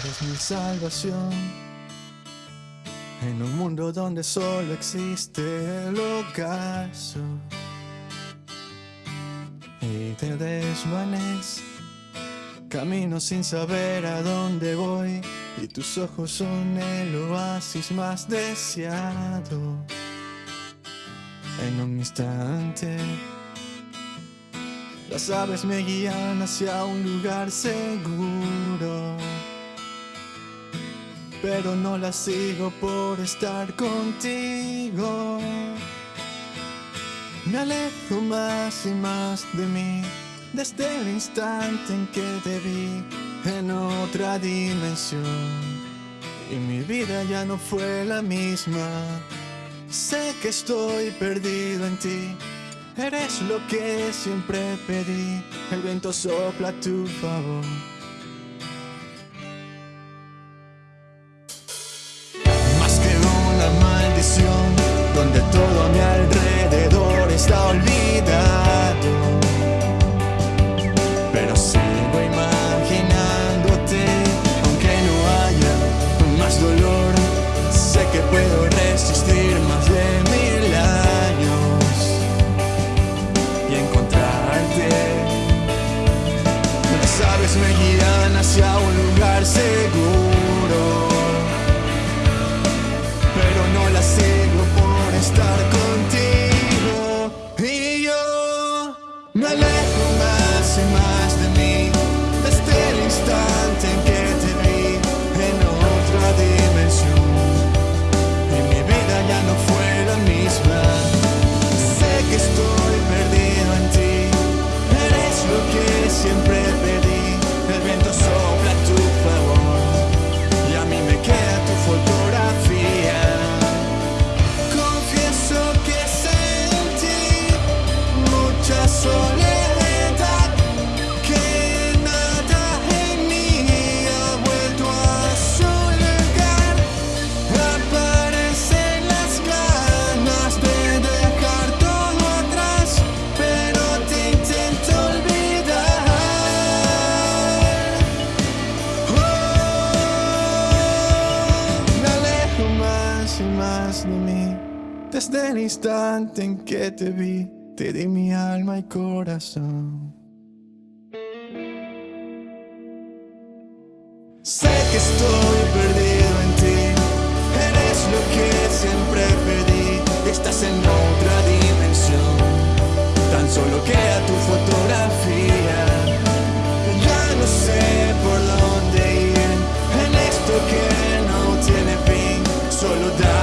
Eres mi salvación. En un mundo donde solo existe el ocaso. Y te desvanece. Camino sin saber a dónde voy. Y tus ojos son el oasis más deseado. En un instante. Las aves me guían hacia un lugar seguro. Pero no las sigo por estar contigo. Me alejo más y más de mí desde el instante en que te vi en otra dimensión. Y mi vida ya no fue la misma. Sé que estoy perdido en ti. Eres lo que siempre pedí. El viento sopla a tu favor. Hacia un lugar seguro, Desde el instante en que te vi, te di mi alma y corazón. Sé que estoy perdido en ti, eres lo que siempre pedí, estás en otra dimensión, tan solo queda tu fotografía. Ya no sé por dónde ir, en esto que no tiene fin, solo da